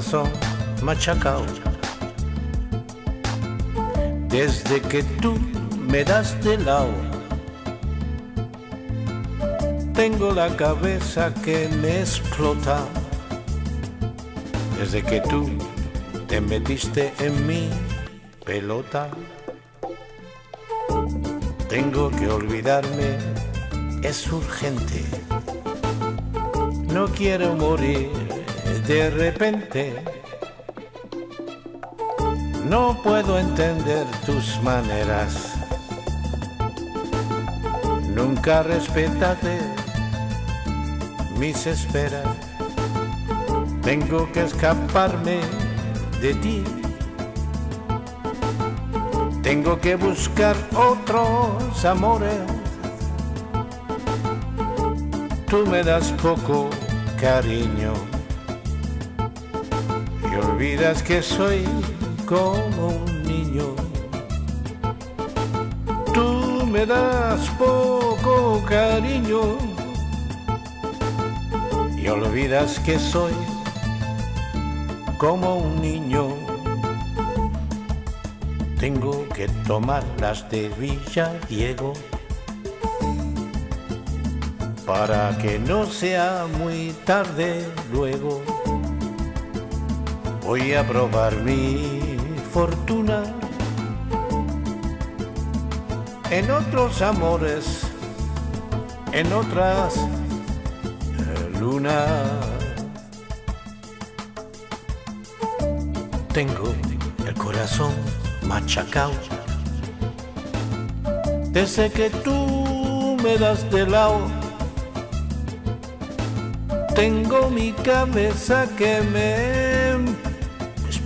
corazón machacado. Desde que tú me das de lado, tengo la cabeza que me explota. Desde que tú te metiste en mi pelota, tengo que olvidarme, es urgente. No quiero morir de repente. No puedo entender tus maneras. Nunca respetaste mis esperas. Tengo que escaparme de ti. Tengo que buscar otros amores. Tú me das poco cariño y olvidas que soy como un niño. Tú me das poco cariño y olvidas que soy como un niño. Tengo que tomar las de Villa Diego para que no sea muy tarde luego. Voy a probar mi fortuna en otros amores, en otras lunas. Tengo el corazón machacado desde que tú me das de lado. Tengo mi cabeza que me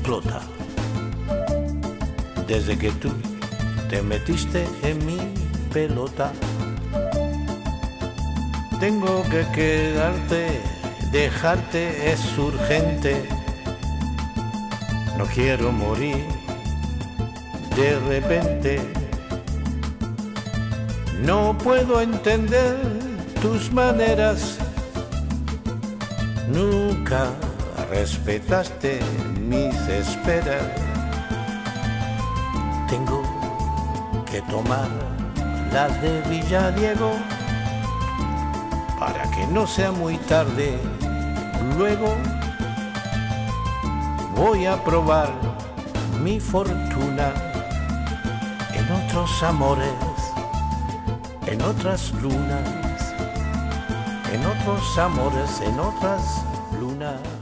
explota desde que tú te metiste en mi pelota. Tengo que quedarte, dejarte es urgente. No quiero morir de repente. No puedo entender tus maneras. Nunca respetaste mis esperas tengo que tomar las de Villadiego para que no sea muy tarde. Luego voy a probar mi fortuna en otros amores, en otras lunas, en otros amores, en otras lunas.